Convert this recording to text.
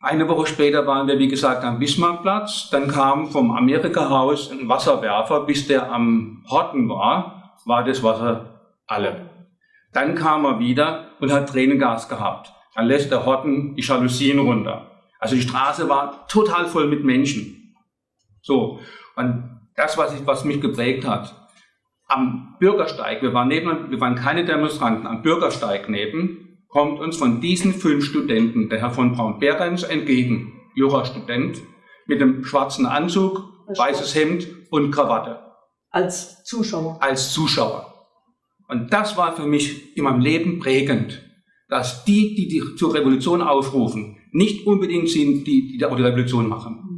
Eine Woche später waren wir, wie gesagt, am Bismarckplatz. Dann kam vom Amerika-Haus ein Wasserwerfer. Bis der am Horten war, war das Wasser alle. Dann kam er wieder und hat Tränengas gehabt. Dann lässt der Horten die Jalousien runter. Also die Straße war total voll mit Menschen. So, und das, was, ich, was mich geprägt hat, am Bürgersteig, wir waren, neben, wir waren keine Demonstranten, am Bürgersteig neben, kommt uns von diesen fünf Studenten der Herr von Braun-Behrens entgegen, Jurastudent, mit einem schwarzen Anzug, weißes Hemd und Krawatte. Als Zuschauer? Als Zuschauer. Und das war für mich in meinem Leben prägend, dass die, die, die zur Revolution aufrufen, nicht unbedingt sind, die, die die Revolution machen.